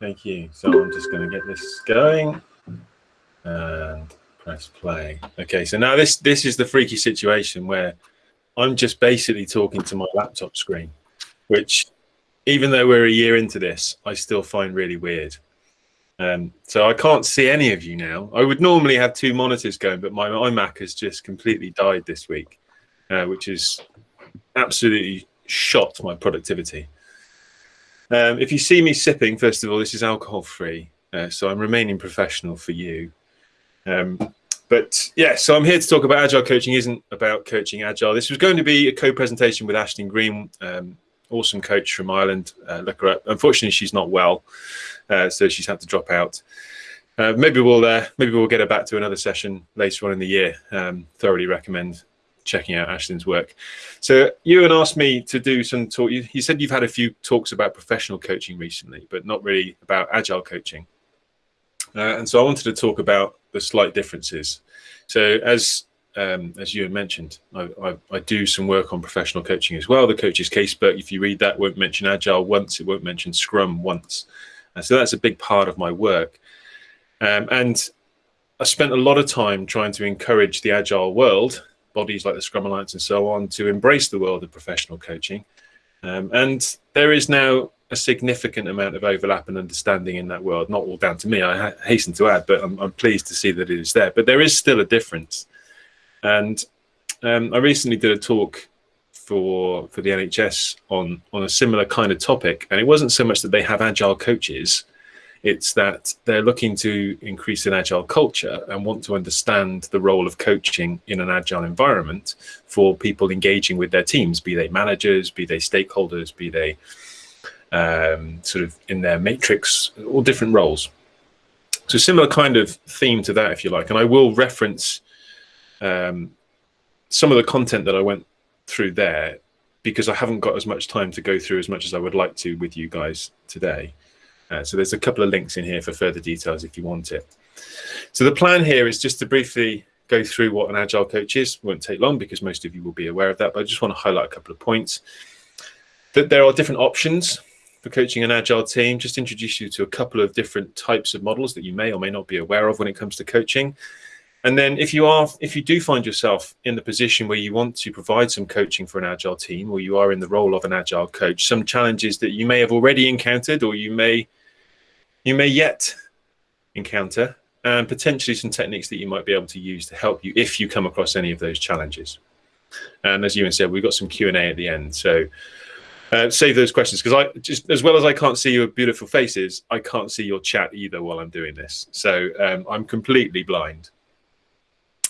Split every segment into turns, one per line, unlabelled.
Thank you. So I'm just going to get this going and press play. Okay, so now this this is the freaky situation where I'm just basically talking to my laptop screen, which even though we're a year into this, I still find really weird. Um, so I can't see any of you now. I would normally have two monitors going, but my iMac has just completely died this week, uh, which is absolutely shot my productivity. Um, if you see me sipping, first of all, this is alcohol free. Uh, so I'm remaining professional for you. Um, but yeah, so I'm here to talk about agile coaching. Isn't about coaching agile. This was going to be a co-presentation with Ashton Green, um, awesome coach from Ireland. Uh, look her up. Unfortunately, she's not well, uh, so she's had to drop out. Uh, maybe we'll uh, maybe we'll get her back to another session later on in the year. Um, thoroughly recommend checking out Ashton's work. So Ewan asked me to do some talk. He said you've had a few talks about professional coaching recently, but not really about agile coaching. Uh, and so I wanted to talk about the slight differences. So as um, as you mentioned, I, I, I, do some work on professional coaching as well. The coach's casebook, if you read that, won't mention agile once. It won't mention Scrum once. And so that's a big part of my work. Um, and I spent a lot of time trying to encourage the agile world bodies like the Scrum Alliance and so on to embrace the world of professional coaching. Um, and there is now a significant amount of overlap and understanding in that world, not all down to me, I ha hasten to add, but I'm, I'm, pleased to see that it is there. But there is still a difference. And um, I recently did a talk for for the NHS on on a similar kind of topic, and it wasn't so much that they have agile coaches, it's that they're looking to increase an agile culture and want to understand the role of coaching in an agile environment for people engaging with their teams, be they managers, be they stakeholders, be they um, sort of in their matrix, all different roles. So similar kind of theme to that, if you like. And I will reference um, some of the content that I went through there because I haven't got as much time to go through as much as I would like to with you guys today. Uh, so there's a couple of links in here for further details if you want it. So the plan here is just to briefly go through what an agile coach is. Won't take long because most of you will be aware of that, but I just want to highlight a couple of points. That there are different options for coaching an agile team. Just introduce you to a couple of different types of models that you may or may not be aware of when it comes to coaching. And then if you are, if you do find yourself in the position where you want to provide some coaching for an agile team, or you are in the role of an agile coach, some challenges that you may have already encountered, or you may you may yet encounter and potentially some techniques that you might be able to use to help you if you come across any of those challenges. And as Ewan said, we've got some Q&A at the end. So uh, save those questions because I just as well as I can't see your beautiful faces, I can't see your chat either while I'm doing this. So um, I'm completely blind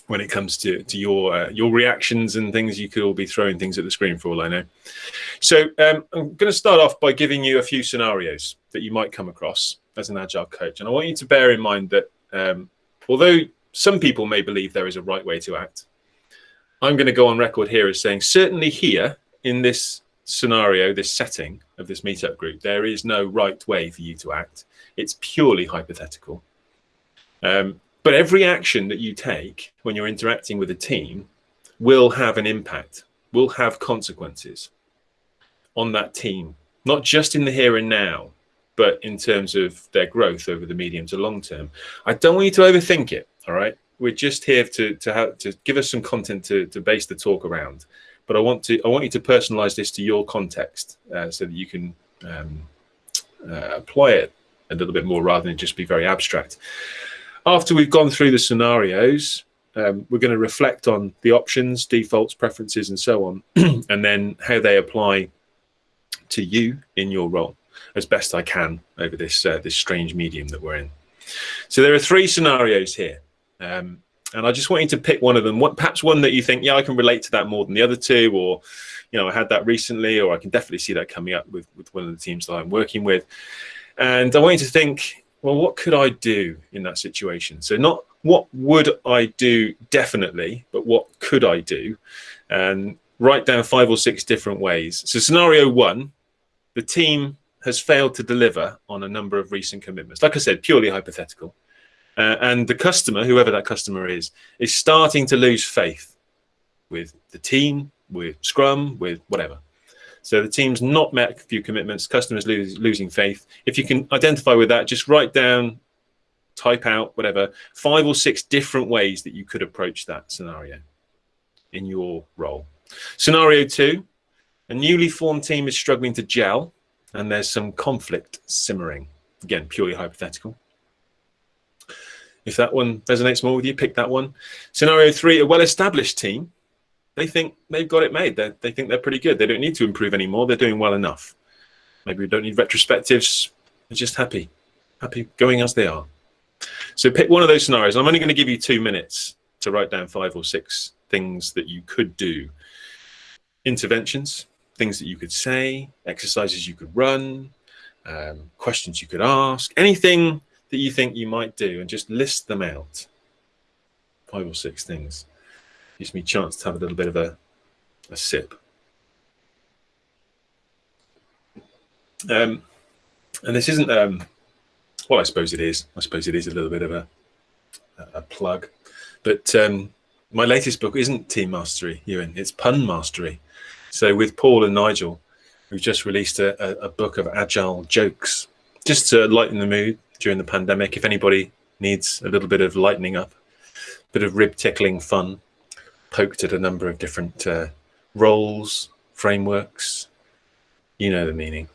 when it comes to to your uh, your reactions and things. You could all be throwing things at the screen for all I know. So um, I'm going to start off by giving you a few scenarios that you might come across as an agile coach. And I want you to bear in mind that um, although some people may believe there is a right way to act, I'm going to go on record here as saying certainly here in this scenario, this setting of this meetup group, there is no right way for you to act. It's purely hypothetical. Um, but every action that you take when you're interacting with a team will have an impact, will have consequences on that team, not just in the here and now, but in terms of their growth over the medium to long term. I don't want you to overthink it. All right. We're just here to to have to give us some content to to base the talk around. But I want to I want you to personalize this to your context uh, so that you can um, uh, apply it a little bit more rather than just be very abstract. After we've gone through the scenarios, um, we're going to reflect on the options, defaults, preferences, and so on, and then how they apply to you in your role as best I can over this uh, this strange medium that we're in. So there are three scenarios here. Um, and I just want you to pick one of them, what, perhaps one that you think, yeah, I can relate to that more than the other two, or, you know, I had that recently, or I can definitely see that coming up with, with one of the teams that I'm working with. And I want you to think, well, what could I do in that situation? So not what would I do definitely, but what could I do? And write down five or six different ways. So scenario one, the team has failed to deliver on a number of recent commitments. Like I said, purely hypothetical. Uh, and the customer, whoever that customer is, is starting to lose faith with the team, with Scrum, with whatever. So the team's not met a few commitments, customers lose, losing faith. If you can identify with that, just write down, type out, whatever, five or six different ways that you could approach that scenario in your role. Scenario two, a newly formed team is struggling to gel and there's some conflict simmering. Again, purely hypothetical. If that one resonates more with you, pick that one. Scenario three, a well-established team they think they've got it made. They're, they think they're pretty good. They don't need to improve anymore. They're doing well enough. Maybe we don't need retrospectives. They're just happy, happy going as they are. So pick one of those scenarios. I'm only going to give you two minutes to write down five or six things that you could do. Interventions, things that you could say, exercises you could run, um, questions you could ask, anything that you think you might do and just list them out. Five or six things gives me a chance to have a little bit of a, a sip. Um, and this isn't, um, well, I suppose it is. I suppose it is a little bit of a, a plug. But um, my latest book isn't team mastery, Ewan, it's pun mastery. So with Paul and Nigel, we've just released a, a, book of agile jokes, just to lighten the mood during the pandemic. If anybody needs a little bit of lightening up, a bit of rib tickling fun, poked at a number of different uh, roles, frameworks. You know the meaning.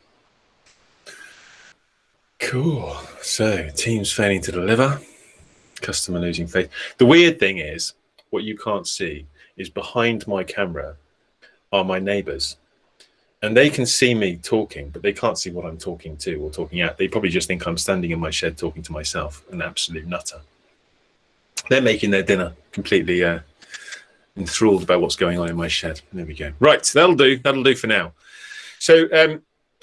Cool. So teams failing to deliver, customer losing faith. The weird thing is, what you can't see is behind my camera are my neighbors. And they can see me talking, but they can't see what I'm talking to or talking at. They probably just think I'm standing in my shed talking to myself, an absolute nutter. They're making their dinner completely uh, enthralled by what's going on in my shed. There we go. Right, that'll do. That'll do for now. So um,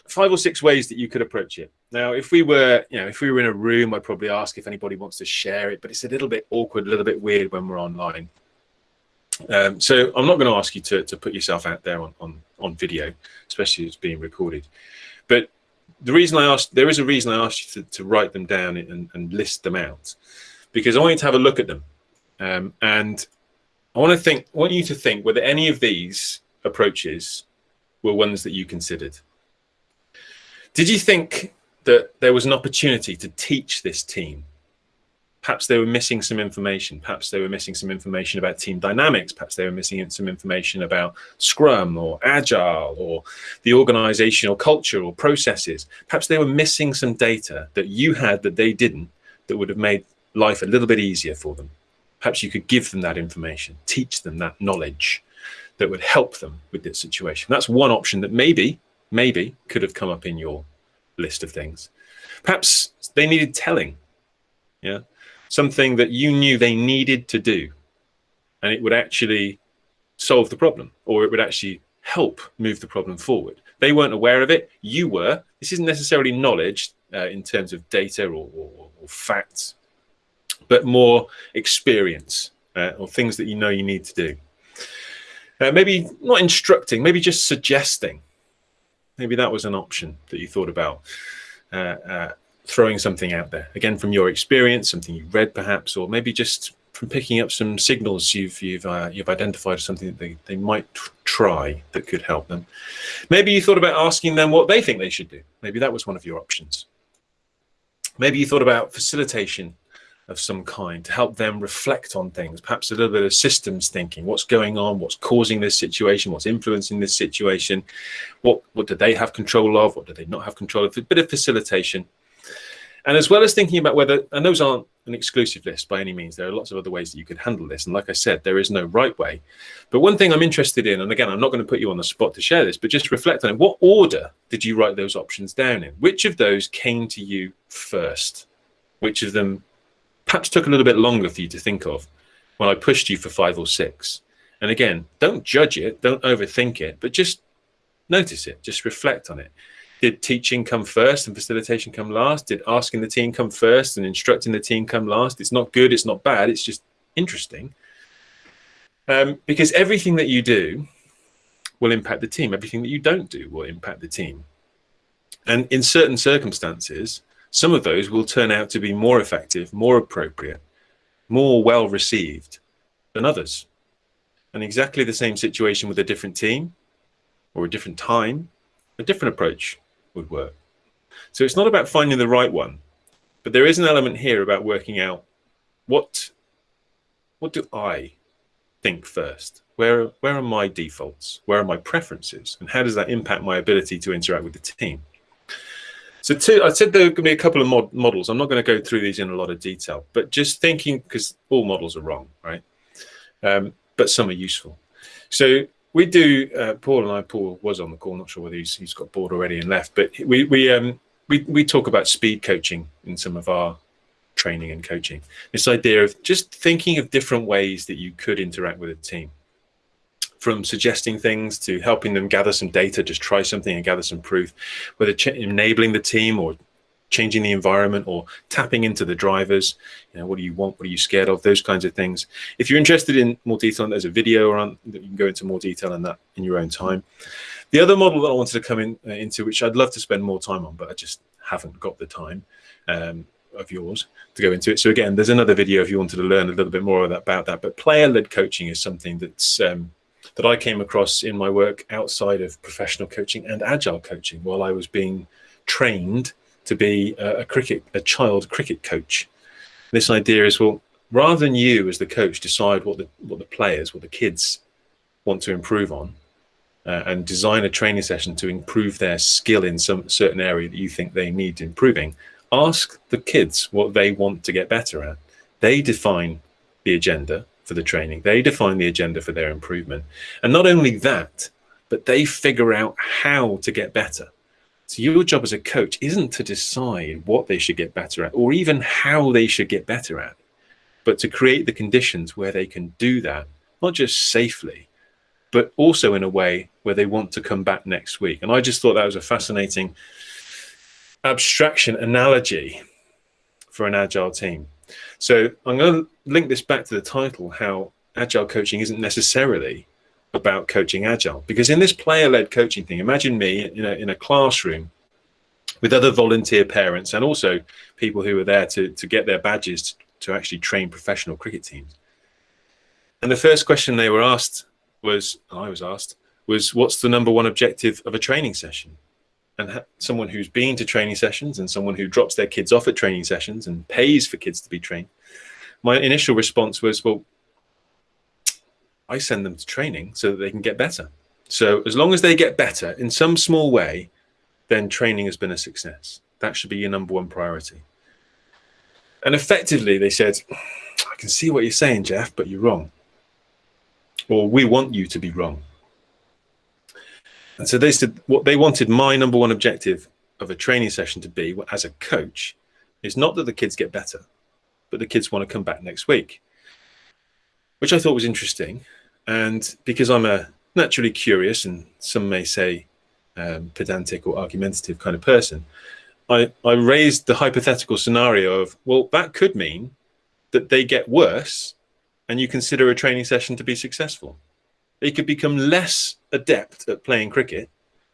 five or six ways that you could approach it. Now, if we were, you know, if we were in a room, I'd probably ask if anybody wants to share it, but it's a little bit awkward, a little bit weird when we're online. Um, so I'm not going to ask you to, to put yourself out there on, on, on video, especially as being recorded. But the reason I asked, there is a reason I asked you to, to write them down and, and list them out, because I want you to have a look at them. Um, and I want to think, I want you to think whether any of these approaches were ones that you considered. Did you think that there was an opportunity to teach this team? Perhaps they were missing some information. Perhaps they were missing some information about team dynamics. Perhaps they were missing some information about Scrum or Agile or the organizational culture or processes. Perhaps they were missing some data that you had that they didn't that would have made life a little bit easier for them perhaps you could give them that information, teach them that knowledge that would help them with this situation. That's one option that maybe, maybe could have come up in your list of things. Perhaps they needed telling, yeah, something that you knew they needed to do, and it would actually solve the problem, or it would actually help move the problem forward. They weren't aware of it, you were. This isn't necessarily knowledge uh, in terms of data or, or, or facts but more experience uh, or things that you know you need to do. Uh, maybe not instructing, maybe just suggesting. Maybe that was an option that you thought about. Uh, uh, throwing something out there again from your experience, something you've read perhaps, or maybe just from picking up some signals you've you've uh, you've identified something that they, they might try that could help them. Maybe you thought about asking them what they think they should do. Maybe that was one of your options. Maybe you thought about facilitation of some kind to help them reflect on things, perhaps a little bit of systems thinking, what's going on, what's causing this situation, what's influencing this situation, what, what do they have control of, what do they not have control of, a bit of facilitation. And as well as thinking about whether, and those aren't an exclusive list by any means, there are lots of other ways that you could handle this. And like I said, there is no right way. But one thing I'm interested in, and again, I'm not going to put you on the spot to share this, but just reflect on it. What order did you write those options down in? Which of those came to you first? Which of them perhaps took a little bit longer for you to think of when I pushed you for five or six. And again, don't judge it, don't overthink it, but just notice it, just reflect on it. Did teaching come first and facilitation come last? Did asking the team come first and instructing the team come last? It's not good, it's not bad, it's just interesting. Um, because everything that you do will impact the team. Everything that you don't do will impact the team. And in certain circumstances, some of those will turn out to be more effective, more appropriate, more well received than others. And exactly the same situation with a different team or a different time a different approach would work. So it's not about finding the right one, but there is an element here about working out what what do I think first? Where where are my defaults? Where are my preferences? And how does that impact my ability to interact with the team? So two, I said there are going to be a couple of mod models. I'm not going to go through these in a lot of detail, but just thinking because all models are wrong, right? Um, but some are useful. So we do. Uh, Paul and I. Paul was on the call. Not sure whether he's, he's got bored already and left, but we we um, we we talk about speed coaching in some of our training and coaching. This idea of just thinking of different ways that you could interact with a team from suggesting things to helping them gather some data, just try something and gather some proof, whether enabling the team or changing the environment or tapping into the drivers. You know, what do you want? What are you scared of? Those kinds of things. If you're interested in more detail, there's a video on that you can go into more detail on that in your own time. The other model that I wanted to come in uh, into, which I'd love to spend more time on, but I just haven't got the time, um, of yours to go into it. So again, there's another video if you wanted to learn a little bit more about that. But player-led coaching is something that's um, that I came across in my work outside of professional coaching and agile coaching while I was being trained to be a, cricket, a child cricket coach. This idea is well, rather than you as the coach decide what the what the players, what the kids want to improve on, uh, and design a training session to improve their skill in some certain area that you think they need improving, ask the kids what they want to get better at. They define the agenda for the training. They define the agenda for their improvement. And not only that, but they figure out how to get better. So your job as a coach isn't to decide what they should get better at or even how they should get better at, but to create the conditions where they can do that, not just safely, but also in a way where they want to come back next week. And I just thought that was a fascinating abstraction analogy for an agile team. So I'm going to link this back to the title, how agile coaching isn't necessarily about coaching agile. Because in this player-led coaching thing, imagine me in a, in a classroom with other volunteer parents and also people who were there to, to get their badges to actually train professional cricket teams. And the first question they were asked was, I was asked, was what's the number one objective of a training session? and someone who's been to training sessions and someone who drops their kids off at training sessions and pays for kids to be trained, my initial response was, well, I send them to training so that they can get better. So as long as they get better in some small way, then training has been a success. That should be your number one priority. And effectively, they said, I can see what you're saying, Jeff, but you're wrong. Or we want you to be wrong. And so they said what they wanted my number one objective of a training session to be as a coach is not that the kids get better, but the kids want to come back next week, which I thought was interesting. And because I'm a naturally curious and some may say um, pedantic or argumentative kind of person, I, I raised the hypothetical scenario of, well, that could mean that they get worse and you consider a training session to be successful they could become less adept at playing cricket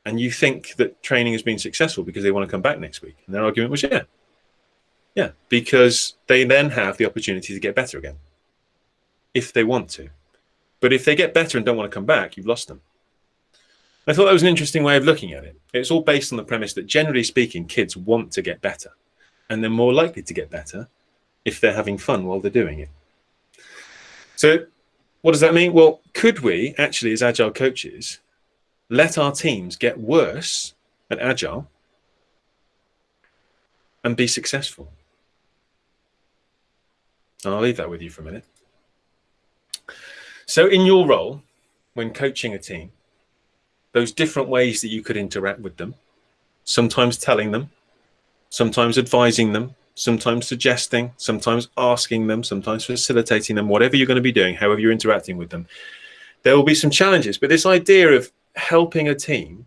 and you think that training has been successful because they want to come back next week. And their argument was, yeah, yeah, because they then have the opportunity to get better again if they want to. But if they get better and don't want to come back, you've lost them. I thought that was an interesting way of looking at it. It's all based on the premise that generally speaking, kids want to get better and they're more likely to get better if they're having fun while they're doing it. So what does that mean? Well, could we actually, as agile coaches, let our teams get worse at agile and be successful? And I'll leave that with you for a minute. So in your role, when coaching a team, those different ways that you could interact with them, sometimes telling them, sometimes advising them, sometimes suggesting, sometimes asking them, sometimes facilitating them, whatever you're going to be doing, however you're interacting with them, there will be some challenges. But this idea of helping a team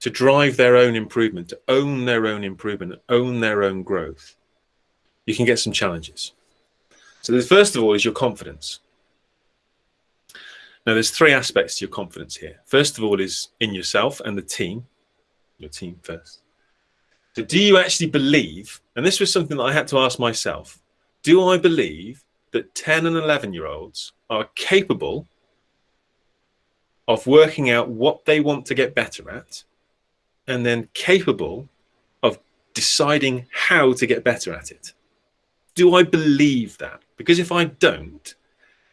to drive their own improvement, to own their own improvement, own their own growth, you can get some challenges. So the first of all is your confidence. Now there's three aspects to your confidence here. First of all is in yourself and the team, your team first. So do you actually believe, and this was something that I had to ask myself, do I believe that 10 and 11 year olds are capable of working out what they want to get better at and then capable of deciding how to get better at it. Do I believe that? Because if I don't,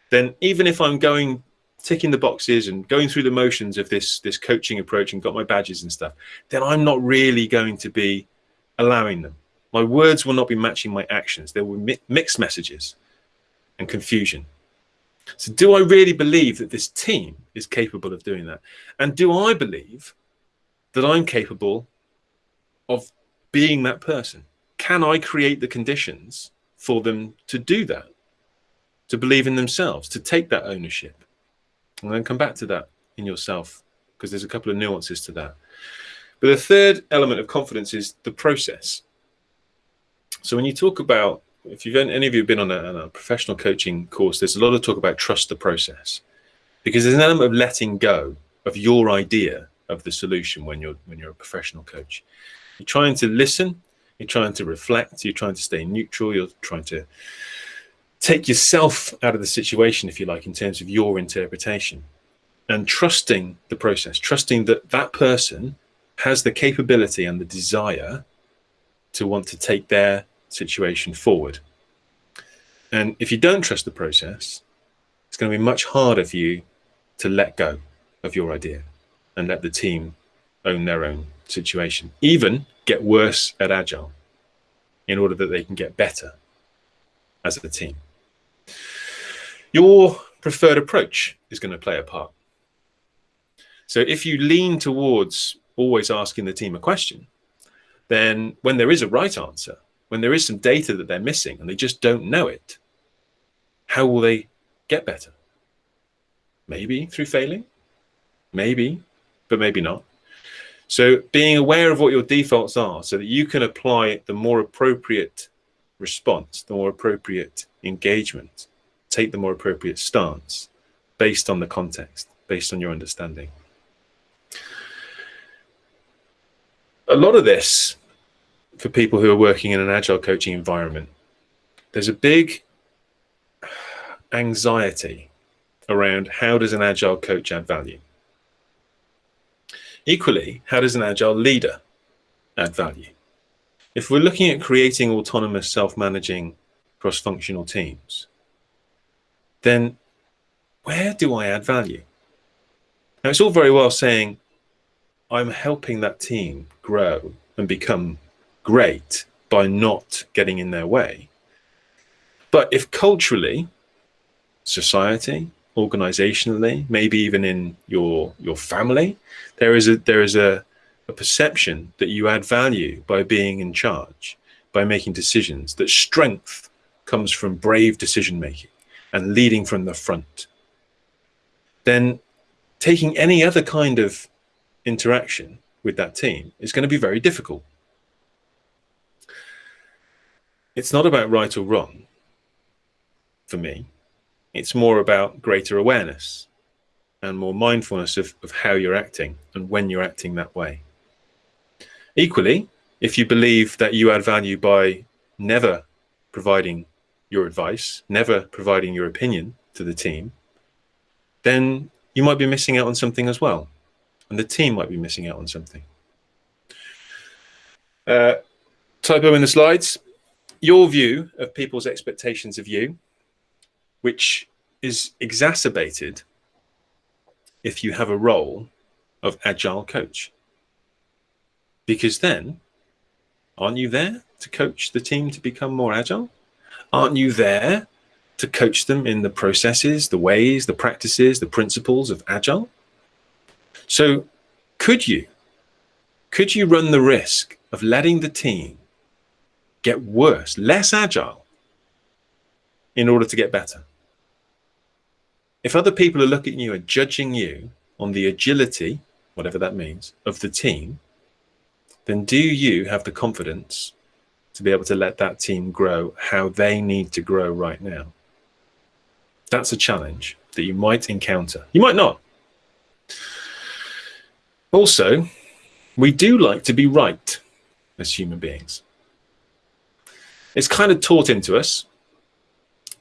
then even if I'm going ticking the boxes and going through the motions of this this coaching approach and got my badges and stuff, then I'm not really going to be allowing them. My words will not be matching my actions. There will be mixed messages and confusion. So do I really believe that this team is capable of doing that? And do I believe that I'm capable of being that person? Can I create the conditions for them to do that? To believe in themselves, to take that ownership? And then come back to that in yourself because there's a couple of nuances to that. But the third element of confidence is the process. So when you talk about, if you've any of you have been on a, on a professional coaching course, there's a lot of talk about trust the process because there's an element of letting go of your idea of the solution when you're when you're a professional coach. You're trying to listen, you're trying to reflect, you're trying to stay neutral, you're trying to take yourself out of the situation, if you like, in terms of your interpretation and trusting the process, trusting that that person has the capability and the desire to want to take their situation forward. And if you don't trust the process, it's going to be much harder for you to let go of your idea and let the team own their own situation, even get worse at agile in order that they can get better as a team. Your preferred approach is going to play a part. So if you lean towards always asking the team a question, then when there is a right answer, when there is some data that they're missing and they just don't know it, how will they get better? Maybe through failing, maybe, but maybe not. So being aware of what your defaults are so that you can apply the more appropriate response, the more appropriate engagement, take the more appropriate stance based on the context, based on your understanding. A lot of this for people who are working in an agile coaching environment, there's a big anxiety around how does an agile coach add value? Equally, how does an agile leader add value? If we're looking at creating autonomous, self-managing, cross-functional teams, then where do I add value? Now, it's all very well saying, I'm helping that team grow and become great by not getting in their way. But if culturally, society, organizationally, maybe even in your your family, there is a there is a, a perception that you add value by being in charge, by making decisions, that strength comes from brave decision making and leading from the front, then taking any other kind of interaction with that team is going to be very difficult it's not about right or wrong for me. It's more about greater awareness and more mindfulness of, of how you're acting and when you're acting that way. Equally, if you believe that you add value by never providing your advice, never providing your opinion to the team, then you might be missing out on something as well. And the team might be missing out on something. Uh, typo in the slides your view of people's expectations of you, which is exacerbated if you have a role of agile coach. Because then, aren't you there to coach the team to become more agile? Aren't you there to coach them in the processes, the ways, the practices, the principles of agile? So could you, could you run the risk of letting the team get worse, less agile in order to get better. If other people are looking at you and judging you on the agility, whatever that means, of the team, then do you have the confidence to be able to let that team grow how they need to grow right now? That's a challenge that you might encounter. You might not. Also, we do like to be right as human beings it's kind of taught into us,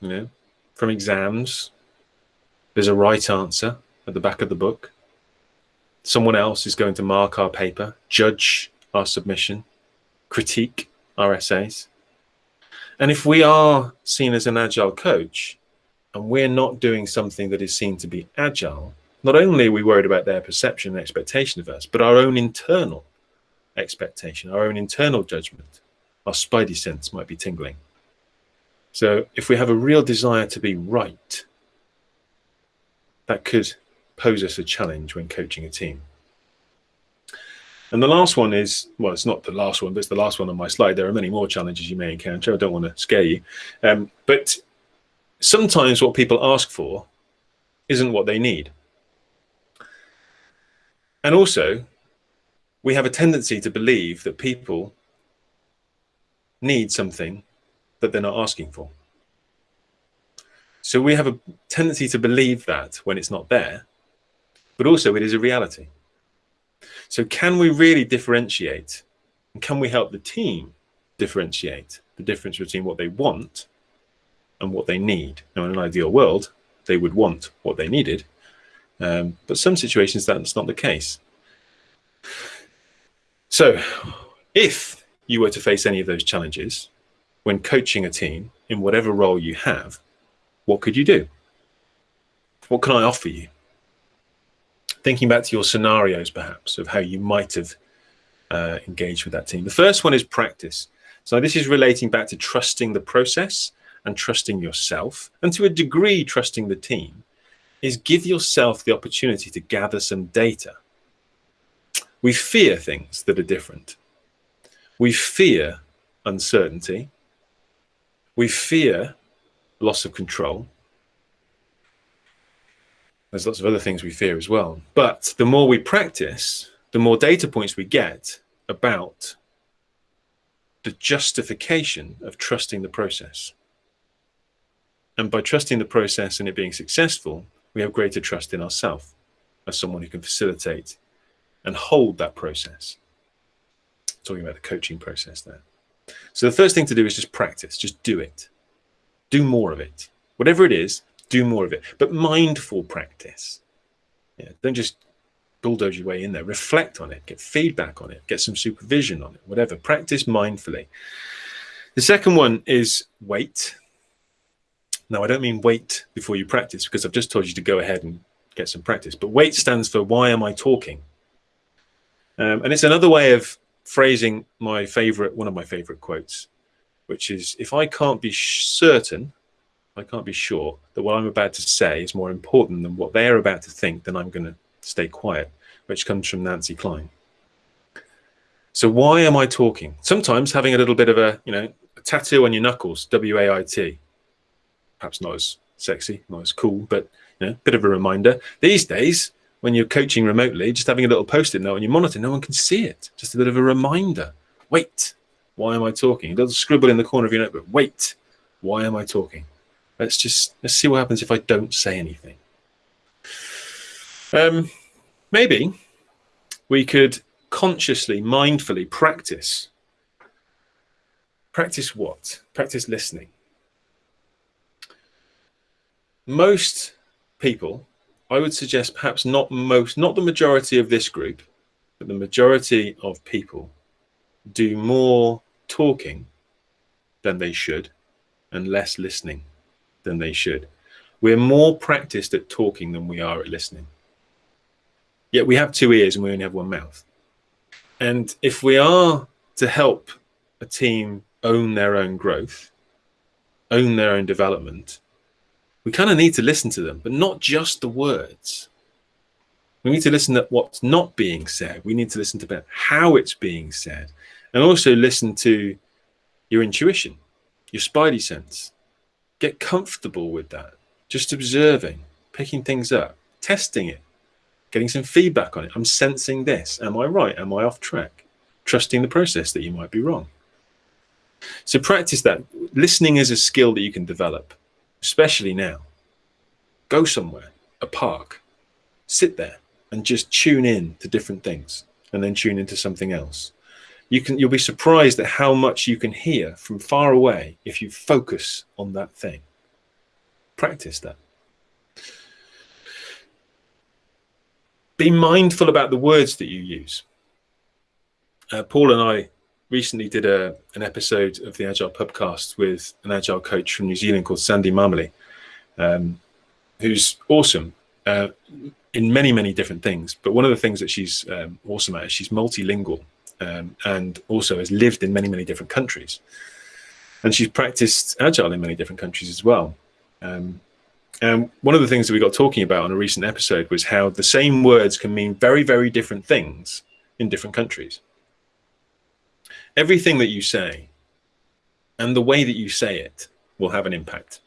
you know, from exams. There's a right answer at the back of the book. someone else is going to mark our paper, judge our submission, critique our essays. And if we are seen as an agile coach and we're not doing something that is seen to be agile, not only are we worried about their perception and expectation of us, but our own internal expectation, our own internal judgment, our spidey sense might be tingling. So if we have a real desire to be right, that could pose us a challenge when coaching a team. And the last one is, well, it's not the last one, but it's the last one on my slide. There are many more challenges you may encounter. I don't want to scare you. Um, but sometimes what people ask for isn't what they need. And also, we have a tendency to believe that people need something that they're not asking for. So we have a tendency to believe that when it's not there, but also it is a reality. So can we really differentiate and can we help the team differentiate the difference between what they want and what they need? Now, in an ideal world, they would want what they needed, um, but some situations that's not the case. So if you were to face any of those challenges when coaching a team in whatever role you have, what could you do? What can I offer you? Thinking back to your scenarios, perhaps, of how you might have uh, engaged with that team. The first one is practice. So this is relating back to trusting the process and trusting yourself, and to a degree, trusting the team, is give yourself the opportunity to gather some data. We fear things that are different. We fear uncertainty. We fear loss of control. There's lots of other things we fear as well. But the more we practice, the more data points we get about the justification of trusting the process. And by trusting the process and it being successful, we have greater trust in ourselves as someone who can facilitate and hold that process. Talking about the coaching process there. So the first thing to do is just practice, just do it do more of it. Whatever it is, do more of it. But mindful practice. Yeah, don't just bulldoze your way in there. Reflect on it, get feedback on it, get some supervision on it, whatever. Practice mindfully. The second one is wait. Now, I don't mean wait before you practice because I've just told you to go ahead and get some practice. But wait stands for why am I talking? Um, and it's another way of phrasing my favorite, one of my favorite quotes which is if I can't be certain, I can't be sure that what I'm about to say is more important than what they're about to think, then I'm going to stay quiet, which comes from Nancy Kline. So why am I talking? Sometimes having a little bit of a, you know, a tattoo on your knuckles, W-A-I-T. Perhaps not as sexy, not as cool, but you know, a bit of a reminder. These days, when you're coaching remotely, just having a little post-it note on your monitor, no one can see it. Just a bit of a reminder. Wait, why am I talking? It doesn't scribble in the corner of your notebook. Wait, why am I talking? Let's just let's see what happens if I don't say anything. Um, maybe we could consciously, mindfully practice. Practice what? Practice listening. Most people, I would suggest perhaps not most, not the majority of this group, but the majority of people do more talking than they should and less listening than they should. We're more practiced at talking than we are at listening. Yet we have two ears and we only have one mouth. And if we are to help a team own their own growth, own their own development, we kind of need to listen to them, but not just the words. We need to listen to what's not being said. We need to listen to how it's being said and also listen to your intuition, your spidey sense. Get comfortable with that. Just observing, picking things up, testing it, getting some feedback on it. I'm sensing this. Am I right? Am I off track? Trusting the process that you might be wrong. So practice that. Listening is a skill that you can develop, especially now. Go somewhere, a park, sit there and just tune in to different things and then tune into something else you can you'll be surprised at how much you can hear from far away if you focus on that thing practice that be mindful about the words that you use. Uh, Paul and I recently did a, an episode of the Agile Pubcast with an Agile coach from New Zealand called Sandy Mamoli, um, who's awesome uh, in many, many different things. But one of the things that she's um, awesome at is she's multilingual um, and also has lived in many, many different countries. And she's practiced Agile in many different countries as well. Um, and one of the things that we got talking about on a recent episode was how the same words can mean very, very different things in different countries everything that you say and the way that you say it will have an impact.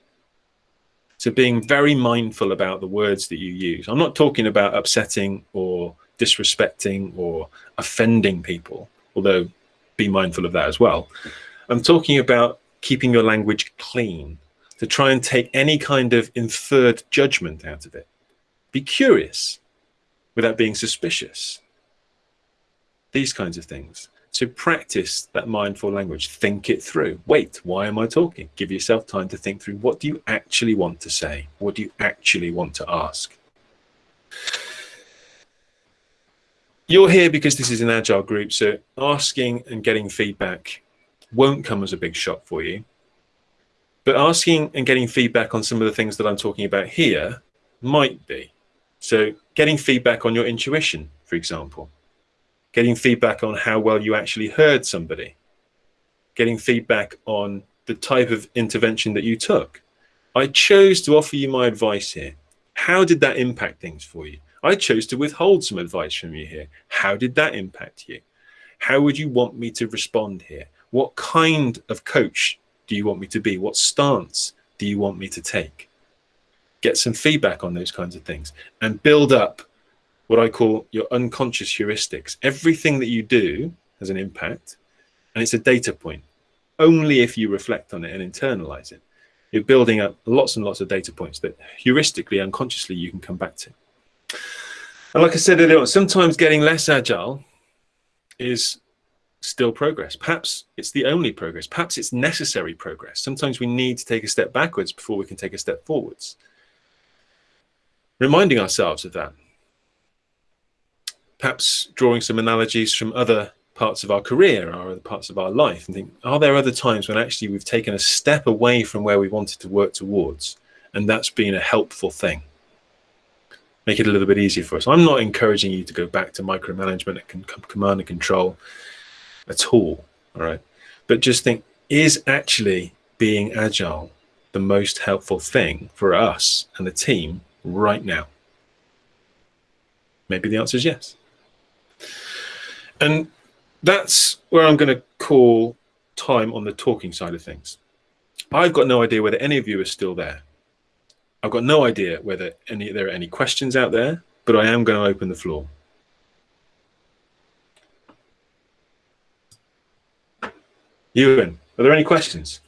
So being very mindful about the words that you use. I'm not talking about upsetting or disrespecting or offending people, although be mindful of that as well. I'm talking about keeping your language clean, to try and take any kind of inferred judgment out of it. Be curious without being suspicious. These kinds of things. So practice that mindful language. Think it through. Wait, why am I talking? Give yourself time to think through what do you actually want to say? What do you actually want to ask? You're here because this is an agile group, so asking and getting feedback won't come as a big shock for you. But asking and getting feedback on some of the things that I'm talking about here might be. So getting feedback on your intuition, for example getting feedback on how well you actually heard somebody, getting feedback on the type of intervention that you took. I chose to offer you my advice here. How did that impact things for you? I chose to withhold some advice from you here. How did that impact you? How would you want me to respond here? What kind of coach do you want me to be? What stance do you want me to take? Get some feedback on those kinds of things and build up what I call your unconscious heuristics. Everything that you do has an impact and it's a data point. Only if you reflect on it and internalize it, you're building up lots and lots of data points that heuristically, unconsciously, you can come back to. And like I said earlier sometimes getting less agile is still progress. Perhaps it's the only progress. Perhaps it's necessary progress. Sometimes we need to take a step backwards before we can take a step forwards. Reminding ourselves of that perhaps drawing some analogies from other parts of our career or other parts of our life and think, are there other times when actually we've taken a step away from where we wanted to work towards and that's been a helpful thing? Make it a little bit easier for us. I'm not encouraging you to go back to micromanagement and command and control at all, all right? But just think, is actually being agile the most helpful thing for us and the team right now? Maybe the answer is yes. And that's where I'm going to call time on the talking side of things. I've got no idea whether any of you are still there. I've got no idea whether any there are any questions out there, but I am going to open the floor. Ewan, are there any questions?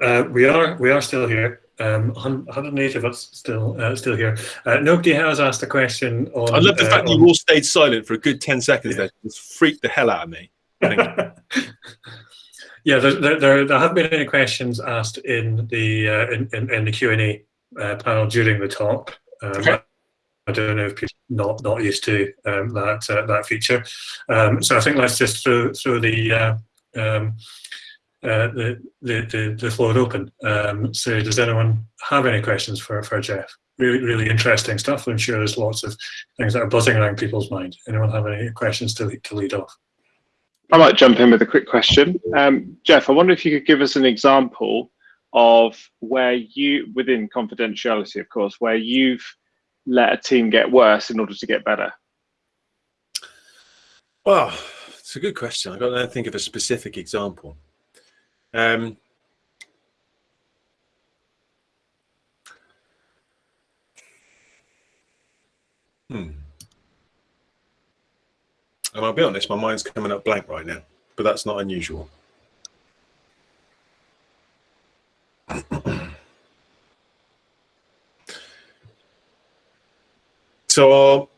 Uh, we are we are still here. Um, 180 of us still uh, still here. Uh, nobody has asked a question on.
I love the fact uh, that you all stayed silent for a good 10 seconds yeah. there. Just freaked the hell out of me.
yeah, there, there, there, there, haven't been any questions asked in the uh, in, in, in, the Q and A uh, panel during the talk. Um, okay. I don't know if people not not used to um, that uh, that feature. Um, so I think let's just throw throw the uh, um, uh, the, the, the, floor open. Um, so does anyone have any questions for, for Jeff? Really, really interesting stuff. I'm sure there's lots of things that are buzzing around people's mind. Anyone have any questions to, lead, to lead off?
I might jump in with a quick question. Um, Jeff, I wonder if you could give us an example of where you, within confidentiality, of course, where you've let a team get worse in order to get better.
Well, it's a good question. I don't think of a specific example. Um, hmm. And I'll be honest, my mind's coming up blank right now, but that's not unusual. So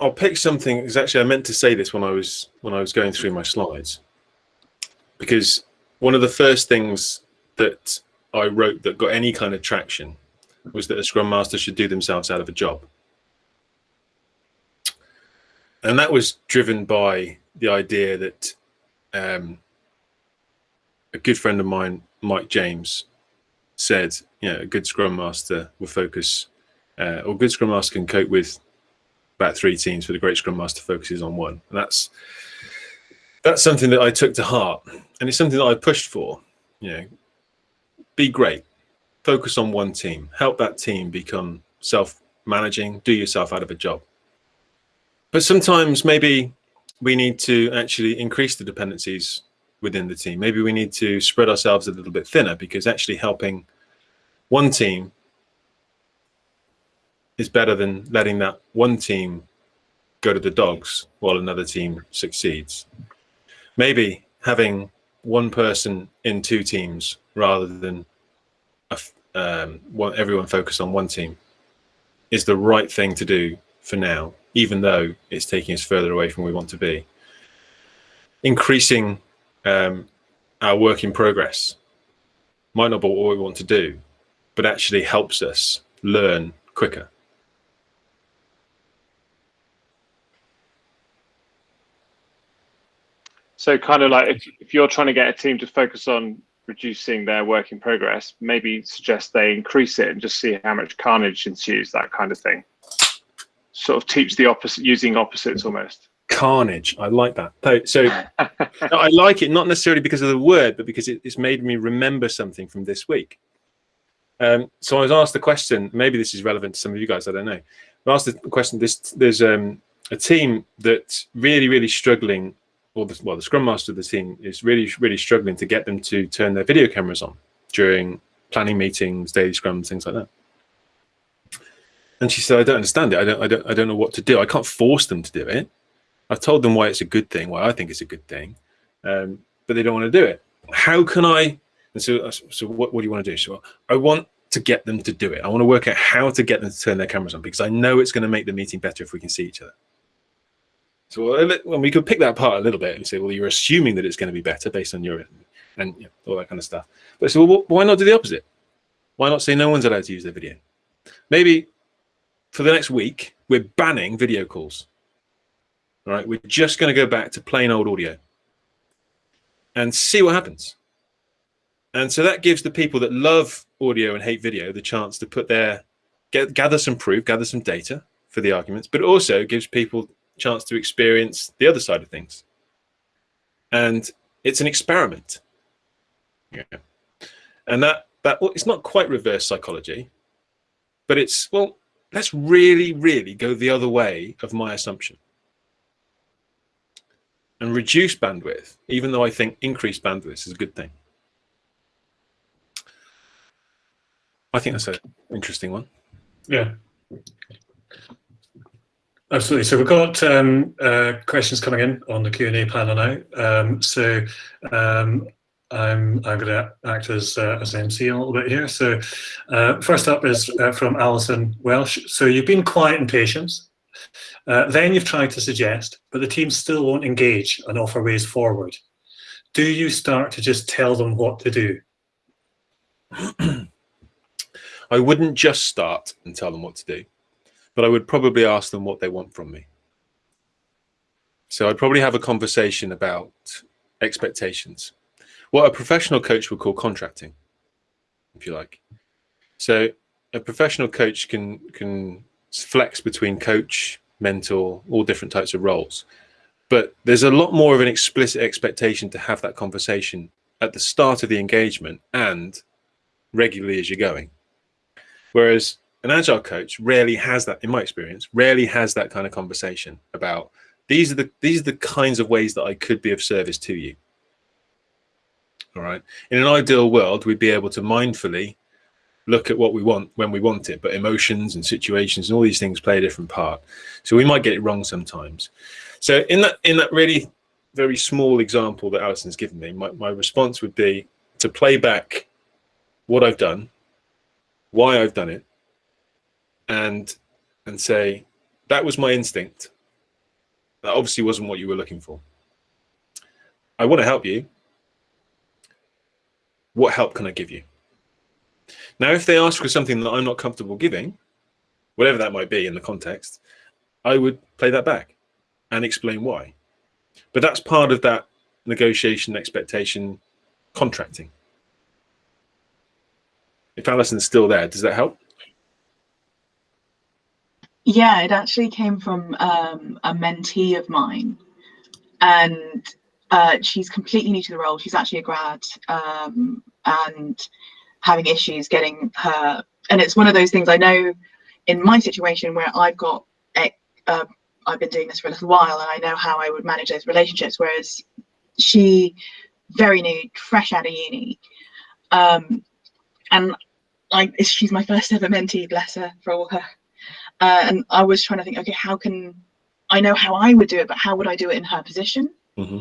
I'll, pick something. Because actually, I meant to say this when I was when I was going through my slides because one of the first things that I wrote that got any kind of traction was that a scrum master should do themselves out of a job. and that was driven by the idea that um, a good friend of mine, Mike James, said, you know, a good Scrum Master will focus, uh, or good Scrum Master can cope with about three teams, but a great Scrum Master focuses on one. And that's that's something that I took to heart, and it's something that I pushed for. You know, be great, focus on one team, help that team become self-managing, do yourself out of a job. But sometimes maybe we need to actually increase the dependencies within the team. Maybe we need to spread ourselves a little bit thinner because actually helping one team is better than letting that one team go to the dogs while another team succeeds. Maybe having one person in two teams rather than a, um, one, everyone focus on one team is the right thing to do for now, even though it's taking us further away from where we want to be. Increasing um, our work in progress might not be what we want to do, but actually helps us learn quicker.
So kind of like if, if you're trying to get a team to focus on reducing their work in progress, maybe suggest they increase it and just see how much carnage ensues, that kind of thing. Sort of teach the opposite, using opposites almost.
Carnage. I like that. So I like it not necessarily because of the word, but because it, it's made me remember something from this week. Um, so I was asked the question. Maybe this is relevant to some of you guys. I don't know. I asked the question. This there's um, a team that's really, really struggling or the, well, the scrum master of the team is really, really struggling to get them to turn their video cameras on during planning meetings, daily scrums, things like that. And she said, I don't understand it. I don't, I don't, I don't know what to do. I can't force them to do it. I've told them why it's a good thing, why I think it's a good thing, um, but they don't want to do it. How can I? And so, so what, what do you want to do? So I want to get them to do it. I want to work out how to get them to turn their cameras on because I know it's going to make the meeting better if we can see each other. So well, we could pick that apart a little bit and say, well, you're assuming that it's going to be better based on your and you know, all that kind of stuff. But so, well, why not do the opposite? Why not say no one's allowed to use their video? Maybe for the next week, we're banning video calls. All right, we're just going to go back to plain old audio and see what happens. And so that gives the people that love audio and hate video the chance to put their get, gather some proof, gather some data for the arguments, but also gives people chance to experience the other side of things. And it's an experiment. Yeah. And that, that well, it's not quite reverse psychology, but it's, well, let's really, really go the other way of my assumption and reduce bandwidth, even though I think increased bandwidth is a good thing. I think that's an interesting one.
Yeah. Absolutely. So we've got um, uh, questions coming in on the Q&A panel now. Um, so um, I'm, I'm going to act as, uh, as MC a little bit here. So uh, first up is uh, from Alison Welsh. So you've been quiet and patient. Uh, then you've tried to suggest, but the team still won't engage and offer ways forward. Do you start to just tell them what to do?
I wouldn't just start and tell them what to do but I would probably ask them what they want from me. So I'd probably have a conversation about expectations, what a professional coach would call contracting, if you like. So a professional coach can can flex between coach, mentor, all different types of roles. But there's a lot more of an explicit expectation to have that conversation at the start of the engagement and regularly as you're going. Whereas an agile coach rarely has that in my experience rarely has that kind of conversation about these are the these are the kinds of ways that i could be of service to you. All right? In an ideal world we'd be able to mindfully look at what we want when we want it but emotions and situations and all these things play a different part. So we might get it wrong sometimes. So in that in that really very small example that alison's given me my, my response would be to play back what i've done why i've done it and and say that was my instinct that obviously wasn't what you were looking for i want to help you what help can i give you now if they ask for something that i'm not comfortable giving whatever that might be in the context i would play that back and explain why. But that's part of that negotiation, expectation, contracting. If Alison's still there, does that help?
Yeah, it actually came from um, a mentee of mine, and uh, she's completely new to the role. She's actually a grad um, and having issues getting her. And it's one of those things I know in my situation where I've got, uh, I've been doing this for a little while, and I know how I would manage those relationships. Whereas she, very new, fresh out of uni, um, and I, she's my first ever mentee. Bless her for all her uh, and I was trying to think, okay, how can I know how I would do it, but how would I do it in her position?
Mm-hmm.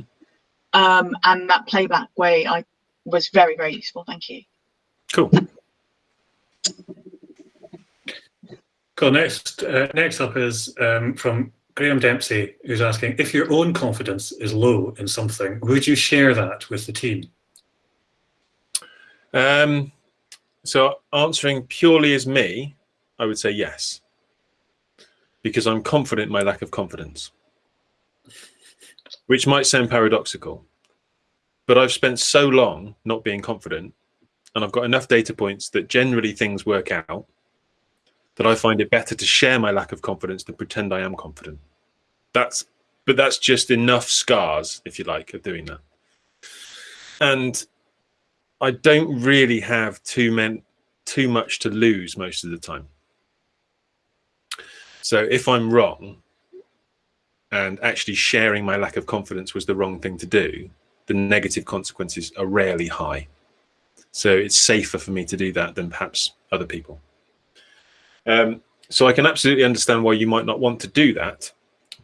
Um, and that playback way, I was very, very useful. Thank you.
Cool.
Cool. Next, uh, next up is um, from Graham Dempsey, who's asking if your own confidence is low in something, would you share that with the team?
Um, so answering purely as me, I would say yes because I'm confident in my lack of confidence, which might sound paradoxical, but I've spent so long not being confident and I've got enough data points that generally things work out that I find it better to share my lack of confidence than pretend I am confident. That's, but that's just enough scars, if you like, of doing that. And I don't really have too men, too much to lose most of the time. So if I'm wrong and actually sharing my lack of confidence was the wrong thing to do, the negative consequences are rarely high. So it's safer for me to do that than perhaps other people. Um, so I can absolutely understand why you might not want to do that.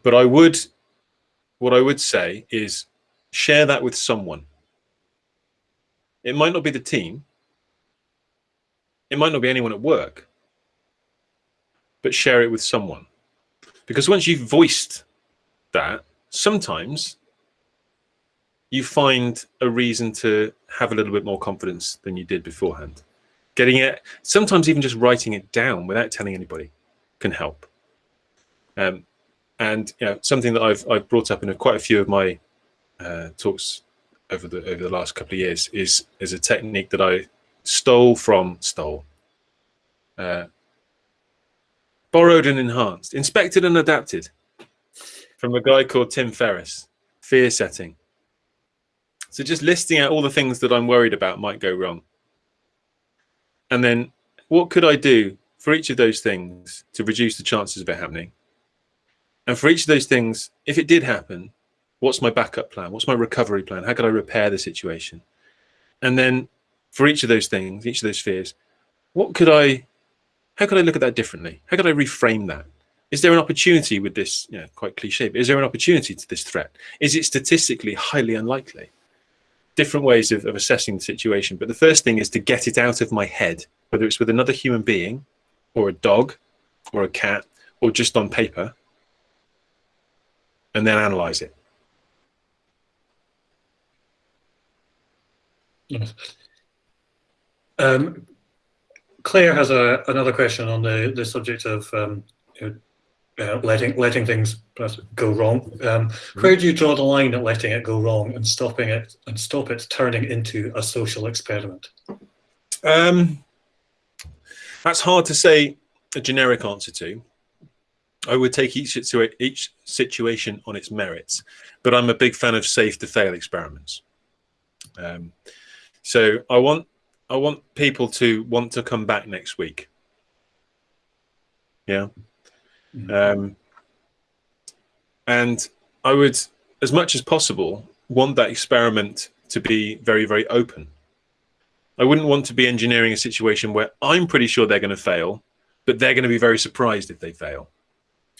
But I would, what I would say is share that with someone. It might not be the team. It might not be anyone at work but share it with someone. Because once you've voiced that, sometimes you find a reason to have a little bit more confidence than you did beforehand. Getting it, sometimes even just writing it down without telling anybody can help. Um, and you know, something that I've, I've brought up in a, quite a few of my uh, talks over the over the last couple of years is is a technique that I stole from stole uh, borrowed and enhanced, inspected and adapted from a guy called Tim Ferriss, fear setting. So just listing out all the things that I'm worried about might go wrong. And then what could I do for each of those things to reduce the chances of it happening? And for each of those things, if it did happen, what's my backup plan? What's my recovery plan? How could I repair the situation? And then for each of those things, each of those fears, what could I how could I look at that differently? How could I reframe that? Is there an opportunity with this, you know, quite cliche, but is there an opportunity to this threat? Is it statistically highly unlikely? Different ways of, of assessing the situation. But the first thing is to get it out of my head, whether it's with another human being or a dog or a cat or just on paper, and then analyze it.
Yes. Um, Claire has a, another question on the, the subject of um, uh, letting letting things go wrong. Um, where do you draw the line at letting it go wrong and stopping it and stop it turning into a social experiment?
Um, that's hard to say a generic answer to. I would take each situa each situation on its merits, but I'm a big fan of safe to fail experiments. Um, so I want I want people to want to come back next week. Yeah. Mm -hmm. Um, and I would, as much as possible, want that experiment to be very, very open. I wouldn't want to be engineering a situation where I'm pretty sure they're going to fail, but they're going to be very surprised if they fail.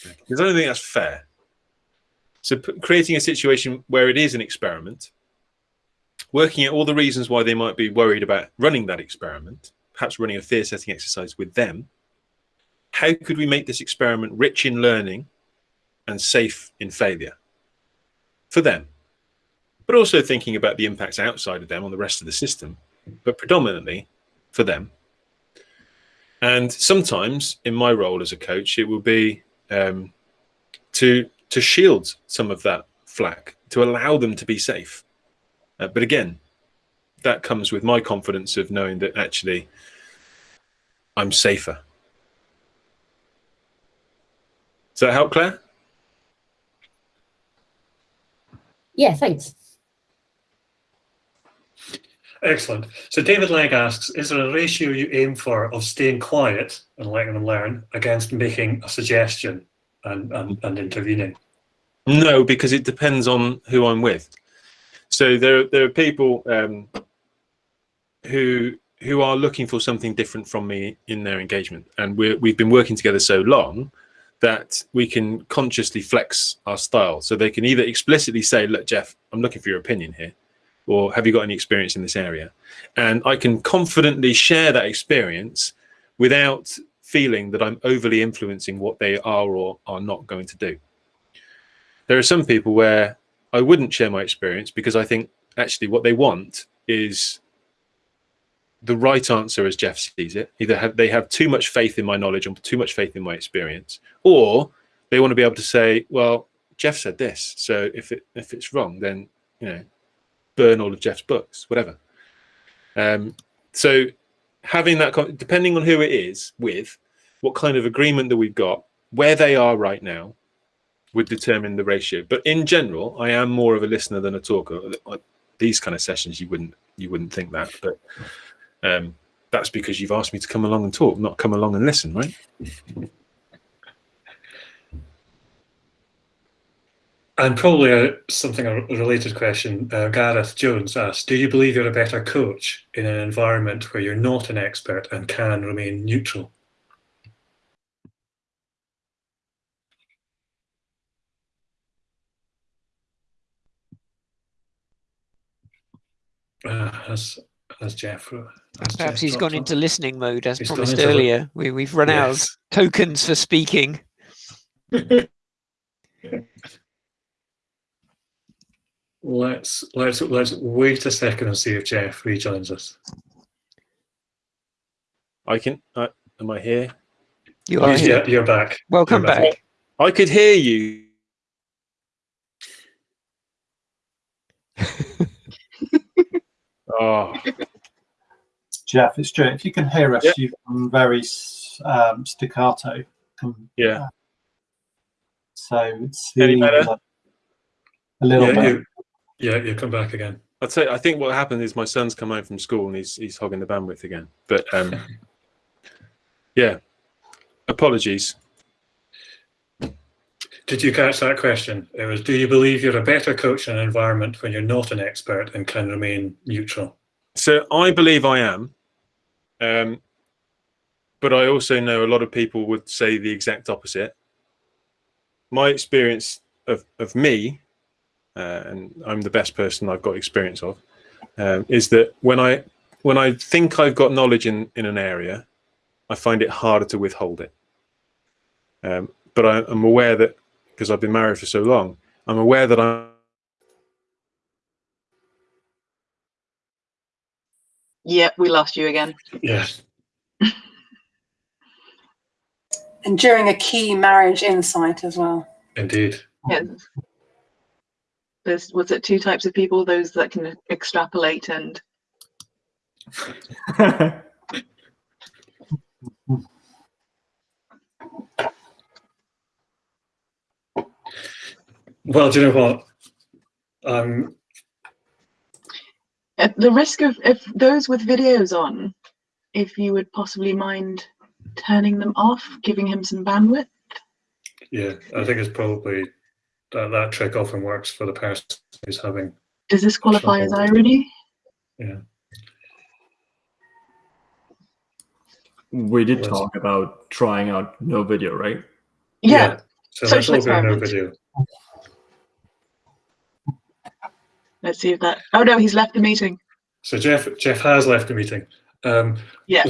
Because I don't think that's fair. So creating a situation where it is an experiment working out all the reasons why they might be worried about running that experiment, perhaps running a fear setting exercise with them. How could we make this experiment rich in learning and safe in failure for them? But also thinking about the impacts outside of them on the rest of the system, but predominantly for them. And sometimes in my role as a coach, it will be um, to to shield some of that flack, to allow them to be safe. Uh, but again, that comes with my confidence of knowing that actually I'm safer. Does that help, Claire?
Yeah, thanks.
Excellent. So David Legg asks, is there a ratio you aim for of staying quiet and letting them learn against making a suggestion and, and, and intervening?
No, because it depends on who I'm with. So there, there are people um, who who are looking for something different from me in their engagement, and we're, we've been working together so long that we can consciously flex our style. So they can either explicitly say, "Look, Jeff, I'm looking for your opinion here," or "Have you got any experience in this area?" And I can confidently share that experience without feeling that I'm overly influencing what they are or are not going to do. There are some people where I wouldn't share my experience because I think actually what they want is the right answer as Jeff sees it. Either have, they have too much faith in my knowledge or too much faith in my experience, or they want to be able to say, well, Jeff said this. So if it if it's wrong, then you know, burn all of Jeff's books, whatever. Um, so having that, depending on who it is with, what kind of agreement that we've got, where they are right now, would determine the ratio. But in general, I am more of a listener than a talker. These kind of sessions, you wouldn't you wouldn't think that, but um, that's because you've asked me to come along and talk, not come along and listen, right?
And probably a, something a related question. Uh, Gareth Jones asks, "Do you believe you're a better coach in an environment where you're not an expert and can remain neutral?" Uh, as as Jeff. As
Perhaps
Jeff
he's gone
on.
into listening mode as
He's
promised
into the-
earlier. We, we've run out of tokens for speaking.
Let's let's let's wait a second and see if Jeff rejoins us.
I can. Uh, am I here?
You are
yeah,
here.
you're back.
Welcome
You're
back.
I could hear you. Oh,
Jeff, it's Stuart. If you can hear us,
Yeah.
you've gone very um, staccato.
Yeah.
So it's
Any better?
a little
Yeah,
bit.
you, yeah, you come back again.
I'd say I think what happened is my son's come home from school and he's he's hogging the bandwidth again. But um, yeah, apologies.
Did you catch that question? It was, do you believe you're a better coach in an environment when you're not an expert and can remain neutral?
So I believe I am, um, but I also know a lot of people would say the exact opposite. My experience of of me, uh, and I'm the best person I've got experience of, um, is that when I when I think I've got knowledge in in an area, I find it harder to withhold it. Um, but I, I'm aware that because I've been married for so long, I'm aware that I'm
Yep, we lost you again.
Yes.
and during a key marriage insight as well.
Indeed.
Yeah. There's was it two types of people? Those that can extrapolate and
Well, do you know what? Um,
at the risk of if those with videos on, if you would possibly mind turning them off, giving him some bandwidth.
yeah, I think it's probably that that trick often works for the person who's having.
Does this qualify as irony? Yeah.
We did talk about trying out no video, right?
Yeah.
So
Social
let's open a
experiment.
video.
Let's see if that. Oh no, he's left the meeting.
So Jeff Jeff has left the meeting. Um,
Yeah.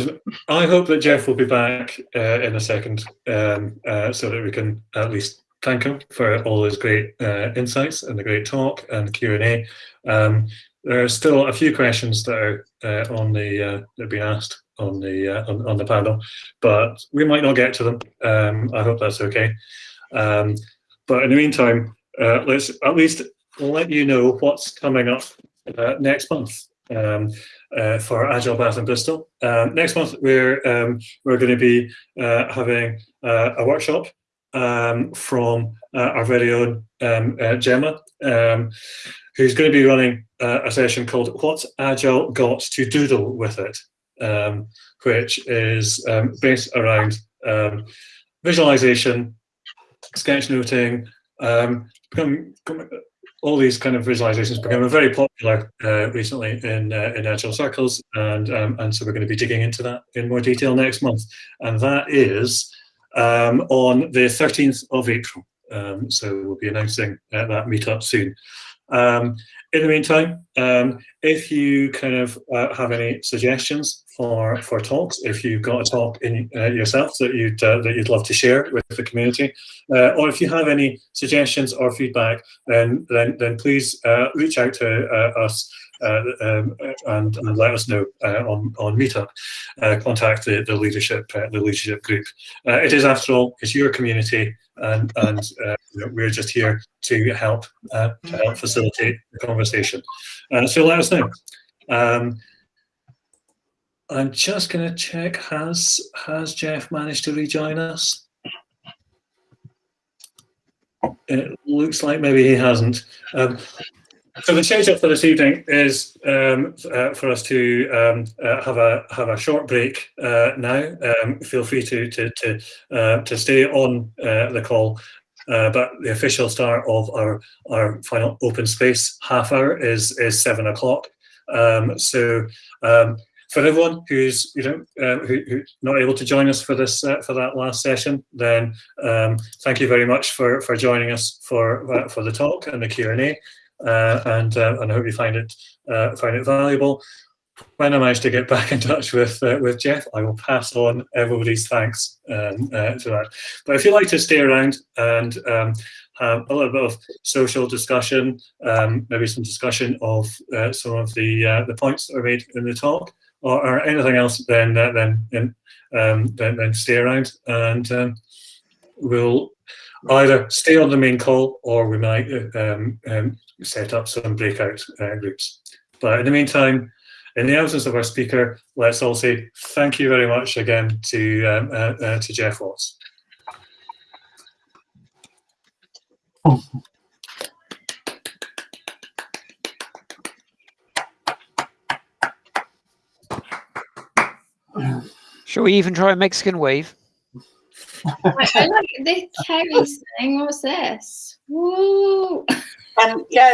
I hope that Jeff will be back uh, in a second, um, uh, so that we can at least thank him for all his great uh, insights and the great talk and Q and A. Um, there are still a few questions that are uh, on the uh, that have been asked on the uh, on, on the panel, but we might not get to them. Um, I hope that's okay. Um, but in the meantime, uh, let's at least let you know what's coming up uh, next month um, uh, for Agile Bath and Bristol. Um, next month, we're um, we're going to be uh, having uh, a workshop um, from uh, our very own um, uh, Gemma, who's going to be running a session called "What's Agile Got to Doodle with It," which is based around visualization, sketchnoting, um, all these kind of visualizations become very popular uh, recently in uh, in agile circles, and um, and so we're going to be digging into that in more detail next month, and that is um, on the 13th of April. Um, so we'll be announcing uh, that meetup soon. Um, in the meantime, um, if you kind of uh, have any suggestions for for talks, if you've got a talk in uh, yourself that you'd uh, that you'd love to share with the community, uh, or if you have any suggestions or feedback, then then then please uh, reach out to uh, us. Uh, um, and, and let us know uh, on on Meetup. Uh, contact the, the leadership uh, the leadership group. Uh, it is, after all, it's your community, and and uh, you know, we're just here to help uh, to help facilitate the conversation. Uh, so let us know. Um, I'm just going to check has has Jeff managed to rejoin us? It looks like maybe he hasn't. Um, so the schedule for this evening is um, uh, for us to um, uh, have a have a short break uh, now. Um, feel free to to to, uh, to stay on uh, the call, uh, but the official start of our our final open space half hour is is seven o'clock. Um, so um, for everyone who's you know uh, who, who's not able to join us for this uh, for that last session, then um, thank you very much for for joining us for for the talk and the Q and A and uh, and I hope you find it uh, find it valuable. When I manage to get back in touch with uh, with Jeff, I will pass on everybody's thanks um, uh, to that. But if you'd like to stay around and um, have a little bit of social discussion, um, maybe some discussion of uh, some of the uh, the points that are made in the talk, or, or anything else, then uh, then um, then then stay around and um, we'll either stay on the main call or we might uh, um, um, set up some breakout uh, groups. But in the meantime, in the absence of our speaker, let's all say thank you very much again to um, uh, uh, to Jeff Watts.
Shall we even try a Mexican wave?
I, I like this Terry thing. What's this? Woo!
Um, yeah,